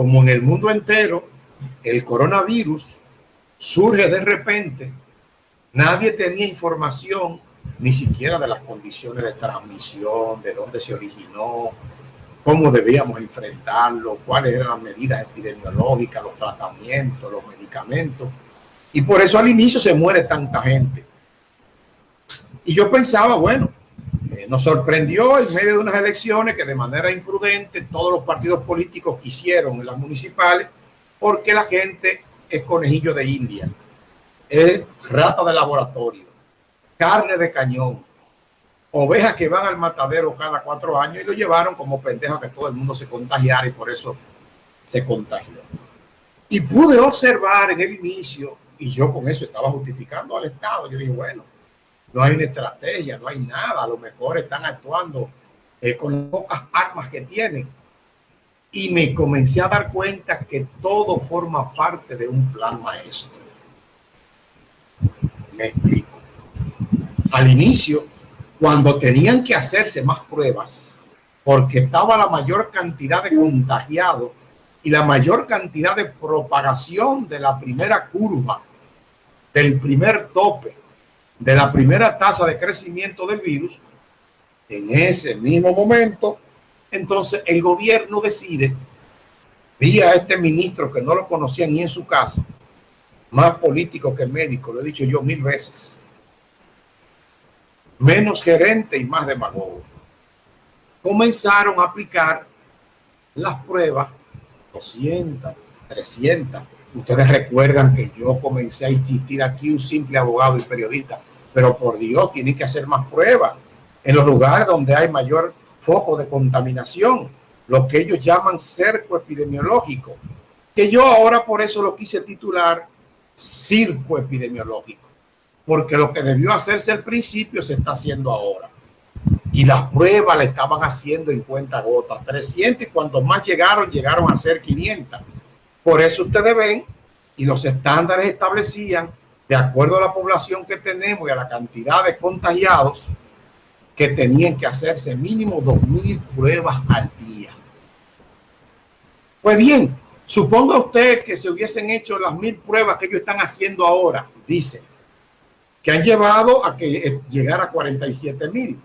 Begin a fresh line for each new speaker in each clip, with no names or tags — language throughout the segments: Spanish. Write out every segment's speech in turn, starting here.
como en el mundo entero, el coronavirus surge de repente, nadie tenía información ni siquiera de las condiciones de transmisión, de dónde se originó, cómo debíamos enfrentarlo, cuáles eran las medidas epidemiológicas, los tratamientos, los medicamentos. Y por eso al inicio se muere tanta gente. Y yo pensaba, bueno, nos sorprendió en medio de unas elecciones que de manera imprudente todos los partidos políticos quisieron en las municipales porque la gente es conejillo de India, es rata de laboratorio, carne de cañón, ovejas que van al matadero cada cuatro años y lo llevaron como pendejo que todo el mundo se contagiara y por eso se contagió. Y pude observar en el inicio, y yo con eso estaba justificando al Estado, yo dije, bueno, no hay una estrategia, no hay nada, a lo mejor están actuando eh, con pocas armas que tienen. Y me comencé a dar cuenta que todo forma parte de un plan maestro. Me explico. Al inicio, cuando tenían que hacerse más pruebas, porque estaba la mayor cantidad de contagiados y la mayor cantidad de propagación de la primera curva, del primer tope, de la primera tasa de crecimiento del virus, en ese mismo momento, entonces el gobierno decide, vía este ministro que no lo conocía ni en su casa, más político que médico, lo he dicho yo mil veces, menos gerente y más demagogo, comenzaron a aplicar las pruebas 200, 300. Ustedes recuerdan que yo comencé a insistir aquí un simple abogado y periodista pero por Dios, tiene que hacer más pruebas en los lugares donde hay mayor foco de contaminación, lo que ellos llaman cerco epidemiológico, que yo ahora por eso lo quise titular circo epidemiológico, porque lo que debió hacerse al principio se está haciendo ahora. Y las pruebas le estaban haciendo en cuenta gotas, 300 y cuanto más llegaron, llegaron a ser 500. Por eso ustedes ven y los estándares establecían de acuerdo a la población que tenemos y a la cantidad de contagiados, que tenían que hacerse mínimo 2.000 pruebas al día. Pues bien, suponga usted que se hubiesen hecho las mil pruebas que ellos están haciendo ahora, dice, que han llevado a que llegara a 47 mil,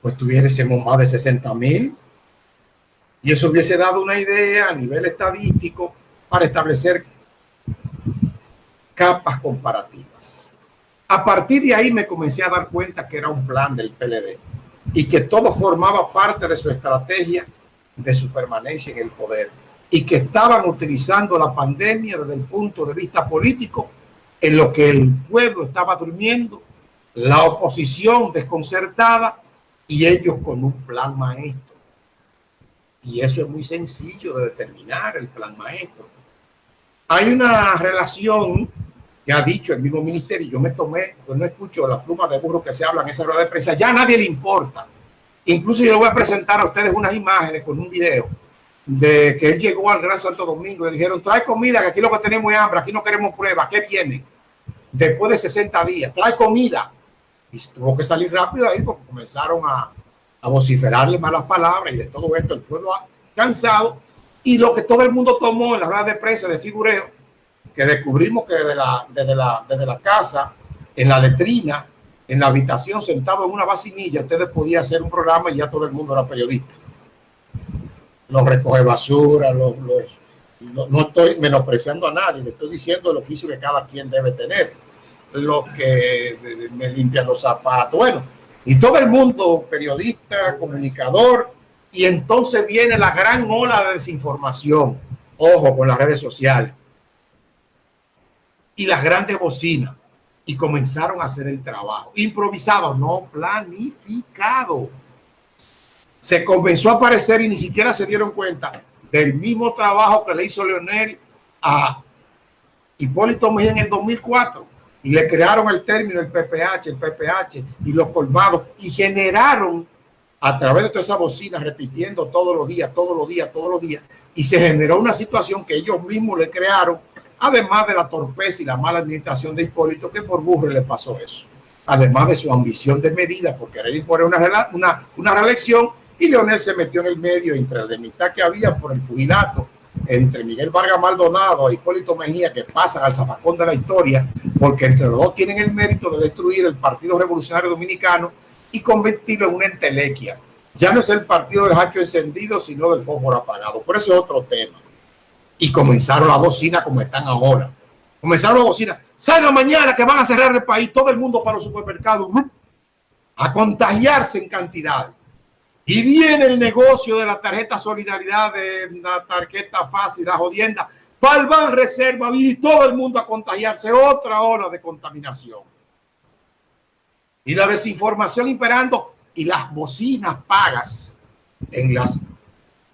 pues tuviésemos más de 60 mil. Y eso hubiese dado una idea a nivel estadístico para establecer capas comparativas. A partir de ahí me comencé a dar cuenta que era un plan del PLD y que todo formaba parte de su estrategia de su permanencia en el poder y que estaban utilizando la pandemia desde el punto de vista político en lo que el pueblo estaba durmiendo, la oposición desconcertada y ellos con un plan maestro. Y eso es muy sencillo de determinar, el plan maestro. Hay una relación que ha dicho el mismo ministerio, yo me tomé, pues no escucho la pluma de burro que se habla en esa rueda de prensa, ya a nadie le importa. Incluso yo le voy a presentar a ustedes unas imágenes con un video de que él llegó al Gran Santo Domingo, le dijeron, trae comida, que aquí lo que tenemos es hambre, aquí no queremos pruebas, ¿qué viene? Después de 60 días, trae comida. Y tuvo que salir rápido ahí porque comenzaron a, a vociferarle malas palabras y de todo esto el pueblo ha cansado. Y lo que todo el mundo tomó en la rueda de prensa de figureo que descubrimos que desde la, desde la, desde la casa, en la letrina, en la habitación, sentado en una vacinilla, ustedes podían hacer un programa y ya todo el mundo era periodista. Los recoge basura, los, no estoy menospreciando a nadie, le estoy diciendo el oficio que cada quien debe tener. Los que me limpian los zapatos, bueno, y todo el mundo, periodista, comunicador, y entonces viene la gran ola de desinformación. Ojo con las redes sociales y las grandes bocinas y comenzaron a hacer el trabajo. Improvisado, no planificado. Se comenzó a aparecer y ni siquiera se dieron cuenta del mismo trabajo que le hizo Leonel a Hipólito Mejía en el 2004 y le crearon el término el PPH, el PPH y los colmados y generaron a través de todas esas bocinas repitiendo todos los días, todos los días, todos los días y se generó una situación que ellos mismos le crearon además de la torpeza y la mala administración de Hipólito, que por burro le pasó eso, además de su ambición de medida por querer imponer una, una, una reelección, y Leonel se metió en el medio entre la mitad que había por el jubilato entre Miguel Vargas Maldonado e Hipólito Mejía que pasan al zafacón de la historia porque entre los dos tienen el mérito de destruir el Partido Revolucionario Dominicano y convertirlo en una entelequia. Ya no es el partido del hacho encendido, sino del fósforo apagado. Por eso es otro tema. Y comenzaron la bocina como están ahora. Comenzaron la bocina. Salga mañana que van a cerrar el país, todo el mundo para los supermercados, a contagiarse en cantidad. Y viene el negocio de la tarjeta solidaridad, de la tarjeta fácil, la jodienda, el reserva y todo el mundo a contagiarse. Otra hora de contaminación. Y la desinformación imperando y las bocinas pagas en, las,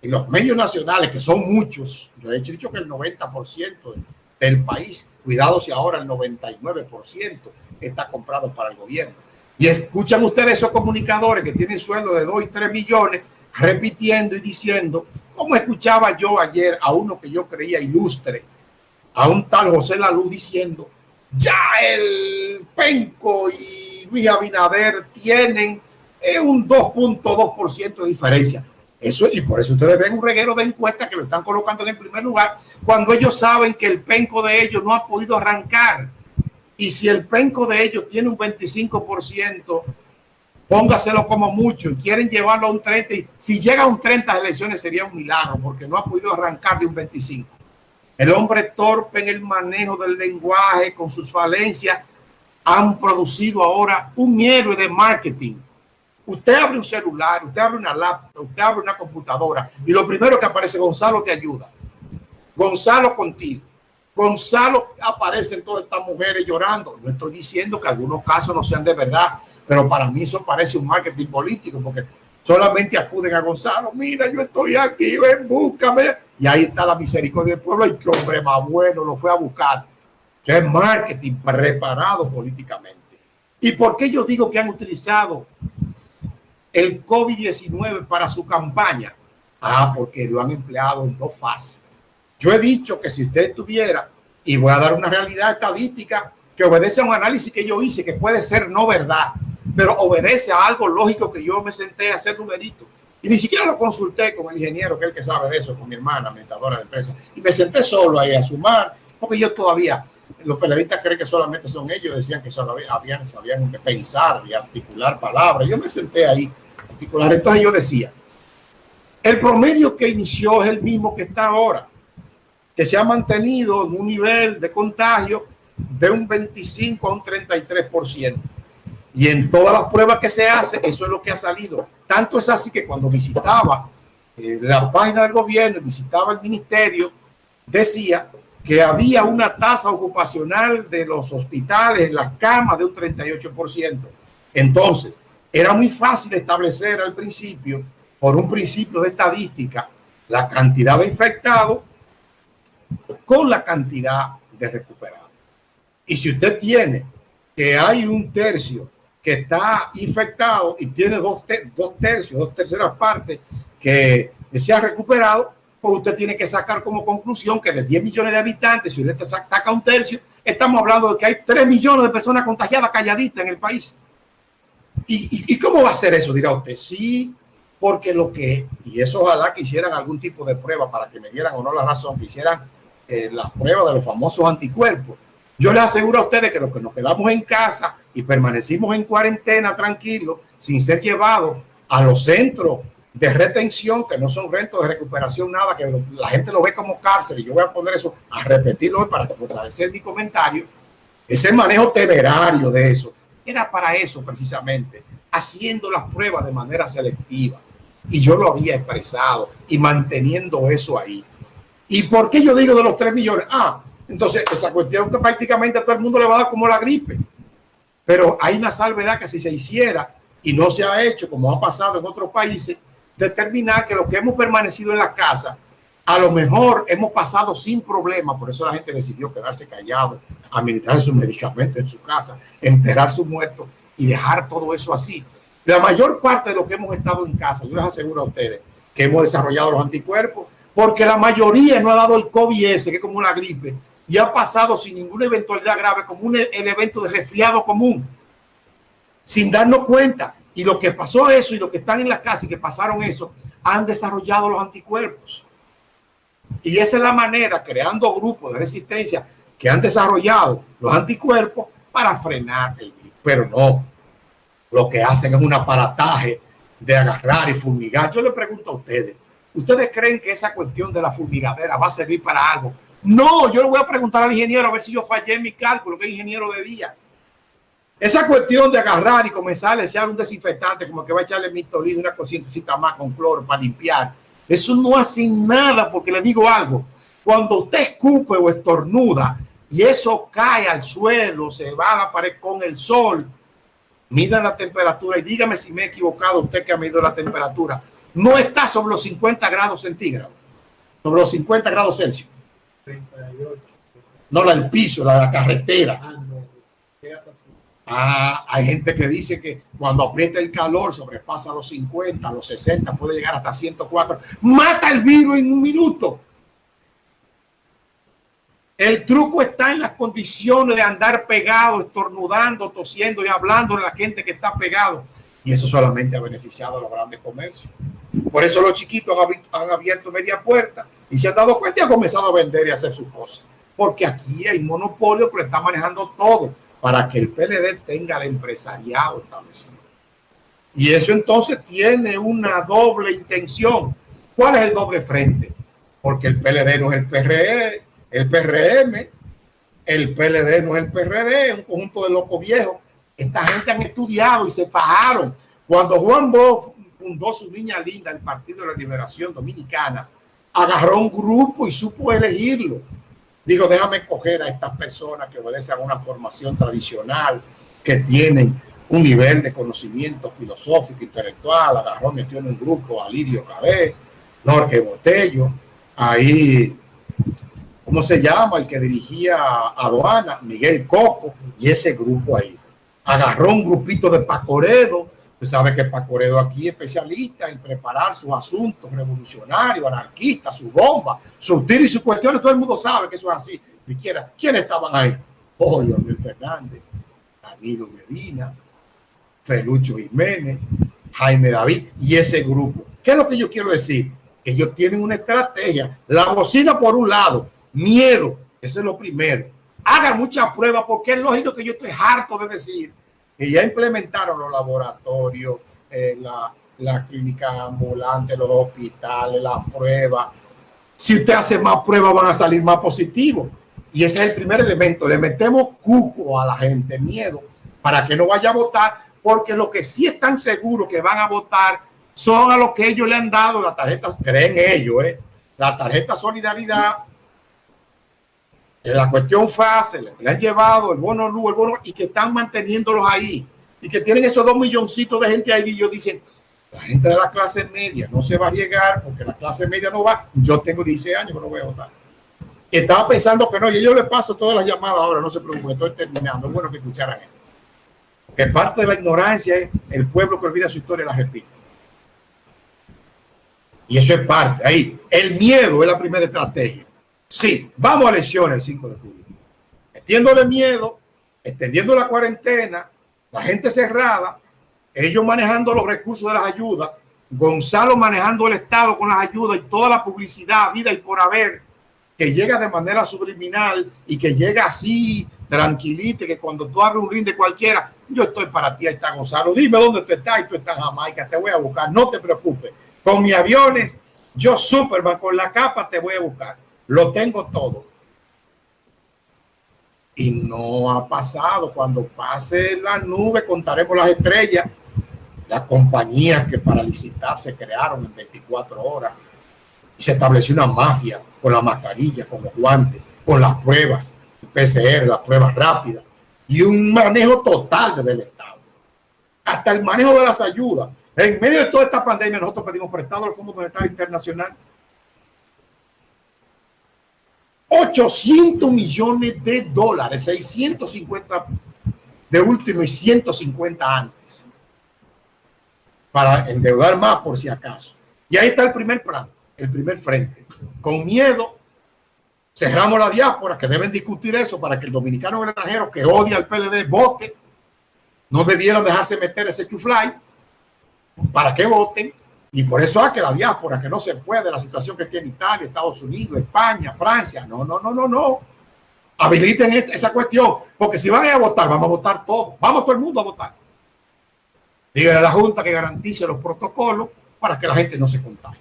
en los medios nacionales, que son muchos. Yo he dicho que el 90% del país, cuidado si ahora el 99% está comprado para el gobierno y escuchan ustedes esos comunicadores que tienen sueldo de 2 y 3 millones repitiendo y diciendo, como escuchaba yo ayer a uno que yo creía ilustre, a un tal José Lalú diciendo, ya el Penco y Luis Abinader tienen eh, un 2.2% de diferencia. Eso, y por eso ustedes ven un reguero de encuestas que lo están colocando en el primer lugar, cuando ellos saben que el penco de ellos no ha podido arrancar y si el penco de ellos tiene un 25%, póngaselo como mucho y quieren llevarlo a un 30. Y si llega a un 30 de elecciones sería un milagro porque no ha podido arrancar de un 25. El hombre torpe en el manejo del lenguaje con sus falencias han producido ahora un héroe de marketing. Usted abre un celular, usted abre una laptop, usted abre una computadora y lo primero que aparece, Gonzalo te ayuda. Gonzalo contigo. Gonzalo aparecen todas estas mujeres llorando. No estoy diciendo que algunos casos no sean de verdad, pero para mí eso parece un marketing político porque solamente acuden a Gonzalo. Mira, yo estoy aquí, ven, búscame. Y ahí está la misericordia del pueblo. Y qué hombre más bueno lo fue a buscar. Es marketing preparado políticamente. ¿Y por qué yo digo que han utilizado el COVID-19 para su campaña? Ah, porque lo han empleado en dos fases. Yo he dicho que si usted tuviera, y voy a dar una realidad estadística que obedece a un análisis que yo hice, que puede ser no verdad, pero obedece a algo lógico que yo me senté a hacer numerito. Y ni siquiera lo consulté con el ingeniero, que es el que sabe de eso, con mi hermana, mentadora de empresa. Y me senté solo ahí a sumar, porque yo todavía, los periodistas creen que solamente son ellos, decían que solo habían, sabían pensar y articular palabras. Yo me senté ahí a articular. Entonces yo decía, el promedio que inició es el mismo que está ahora que se ha mantenido en un nivel de contagio de un 25 a un 33%. Y en todas las pruebas que se hace, eso es lo que ha salido. Tanto es así que cuando visitaba eh, la página del gobierno, visitaba el ministerio, decía que había una tasa ocupacional de los hospitales en las camas de un 38%. Entonces, era muy fácil establecer al principio, por un principio de estadística, la cantidad de infectados con la cantidad de recuperados. Y si usted tiene que hay un tercio que está infectado y tiene dos, dos tercios, dos terceras partes que se ha recuperado, pues usted tiene que sacar como conclusión que de 10 millones de habitantes, si usted saca un tercio, estamos hablando de que hay 3 millones de personas contagiadas calladitas en el país. ¿Y, ¿Y, cómo va a ser eso? Dirá usted, sí, porque lo que, y eso ojalá que hicieran algún tipo de prueba para que me dieran o no la razón, que hicieran eh, las pruebas de los famosos anticuerpos. Yo les aseguro a ustedes que los que nos quedamos en casa y permanecimos en cuarentena tranquilos, sin ser llevados a los centros de retención, que no son rentos de recuperación, nada, que la gente lo ve como cárcel, y yo voy a poner eso a repetirlo para fortalecer mi comentario, ese manejo temerario de eso, era para eso precisamente, haciendo las pruebas de manera selectiva. Y yo lo había expresado y manteniendo eso ahí. ¿Y por qué yo digo de los 3 millones? Ah, entonces esa cuestión que prácticamente a todo el mundo le va a dar como la gripe. Pero hay una salvedad que si se hiciera y no se ha hecho, como ha pasado en otros países, determinar que los que hemos permanecido en la casa, a lo mejor hemos pasado sin problema, por eso la gente decidió quedarse callado, administrar sus medicamentos en su casa, enterrar su muerto y dejar todo eso así. La mayor parte de lo que hemos estado en casa, yo les aseguro a ustedes que hemos desarrollado los anticuerpos, porque la mayoría no ha dado el COVID-S, que es como una gripe, y ha pasado sin ninguna eventualidad grave, como un, el evento de resfriado común, sin darnos cuenta. Y lo que pasó eso y lo que están en la casa y que pasaron eso, han desarrollado los anticuerpos. Y esa es la manera, creando grupos de resistencia que han desarrollado los anticuerpos para frenar el virus. Pero no, lo que hacen es un aparataje de agarrar y fumigar. Yo le pregunto a ustedes, ¿ustedes creen que esa cuestión de la fumigadera va a servir para algo? No, yo le voy a preguntar al ingeniero a ver si yo fallé en mi cálculo, que ingeniero debía. Esa cuestión de agarrar y comenzar a echar un desinfectante, como que va a echarle mitolín, una cosita más con cloro para limpiar, eso no hace nada, porque le digo algo, cuando usted escupe o estornuda y eso cae al suelo, se va a la pared con el sol, mida la temperatura y dígame si me he equivocado, usted que ha medido la temperatura, no está sobre los 50 grados centígrados, sobre los 50 grados Celsius. 38. No la del piso, la de la carretera. Ah, hay gente que dice que cuando aprieta el calor sobrepasa los 50, los 60, puede llegar hasta 104. Mata el virus en un minuto. El truco está en las condiciones de andar pegado, estornudando, tosiendo y hablando de la gente que está pegado. Y eso solamente ha beneficiado a los grandes comercios. Por eso los chiquitos han abierto media puerta y se han dado cuenta y han comenzado a vender y hacer sus cosas. Porque aquí hay monopolio que está manejando todo para que el PLD tenga el empresariado establecido. Y eso entonces tiene una doble intención. ¿Cuál es el doble frente? Porque el PLD no es el PRE, el PRM, el PLD no es el PRD, es un conjunto de locos viejos. Esta gente han estudiado y se fajaron. Cuando Juan Bosch fundó su niña linda, el Partido de la Liberación Dominicana, agarró un grupo y supo elegirlo. Digo, déjame escoger a estas personas que obedecen a una formación tradicional, que tienen un nivel de conocimiento filosófico, intelectual. Agarró, metió en un grupo a Lidio Cabé, Norge Botello, ahí ¿cómo se llama? El que dirigía aduana, Miguel Coco, y ese grupo ahí. Agarró un grupito de Pacoredo, usted sabe que Pacoredo aquí es especialista en preparar sus asuntos revolucionarios, anarquistas, sus bombas, sus tiros y sus cuestiones, todo el mundo sabe que eso es así. ¿Quiénes estaban ahí? Oh, Leonel Fernández, Danilo Medina, Felucho Jiménez, Jaime David y ese grupo. ¿Qué es lo que yo quiero decir? Que ellos tienen una estrategia. La bocina por un lado, Miedo, eso es lo primero. Hagan muchas pruebas porque es lógico que yo estoy harto de decir que ya implementaron los laboratorios, eh, la, la clínica ambulante, los hospitales, las pruebas. Si usted hace más pruebas van a salir más positivos. Y ese es el primer elemento. Le metemos cuco a la gente, miedo, para que no vaya a votar, porque lo que sí están seguros que van a votar son a los que ellos le han dado las tarjetas, creen ellos, ¿eh? la tarjeta solidaridad la cuestión fácil, le han llevado el bono luz, el bono, y que están manteniéndolos ahí, y que tienen esos dos milloncitos de gente ahí, y ellos dicen, la gente de la clase media no se va a llegar, porque la clase media no va, yo tengo 16 años que no voy a votar. estaba pensando que no, y yo le paso todas las llamadas ahora, no se preocupe, estoy terminando, es bueno que escucharan esto. Que parte de la ignorancia es el pueblo que olvida su historia la repite. Y eso es parte, ahí, el miedo es la primera estrategia Sí, vamos a elecciones el 5 de julio. Metiéndole miedo, extendiendo la cuarentena, la gente cerrada, ellos manejando los recursos de las ayudas, Gonzalo manejando el Estado con las ayudas y toda la publicidad, vida y por haber, que llega de manera subliminal y que llega así, tranquilite, que cuando tú abres un ring de cualquiera, yo estoy para ti, ahí está Gonzalo, dime dónde tú estás y tú estás en Jamaica, te voy a buscar, no te preocupes, con mis aviones, yo Superman con la capa te voy a buscar. Lo tengo todo. Y no ha pasado. Cuando pase la nube, contaremos las estrellas. Las compañías que para licitar se crearon en 24 horas. Y se estableció una mafia con la mascarilla, con los guantes, con las pruebas, PCR, las pruebas rápidas. Y un manejo total desde el Estado. Hasta el manejo de las ayudas. En medio de toda esta pandemia, nosotros pedimos prestado al Fondo Monetario Internacional 800 millones de dólares, 650 de último y 150 antes, para endeudar más por si acaso. Y ahí está el primer plan, el primer frente. Con miedo, cerramos la diáspora, que deben discutir eso para que el dominicano o el extranjero que odia al PLD vote. No debieron dejarse meter ese chuflay para que voten. Y por eso es que la diáspora, que no se puede, la situación que tiene Italia, Estados Unidos, España, Francia, no, no, no, no, no. Habiliten esa cuestión, porque si van a votar, vamos a votar todos, vamos todo el mundo a votar. Díganle a la Junta que garantice los protocolos para que la gente no se contagie,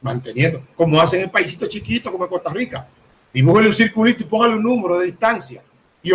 manteniendo, como hacen en paísitos chiquitos como Costa Rica. Dibújale un circulito y póngale un número de distancia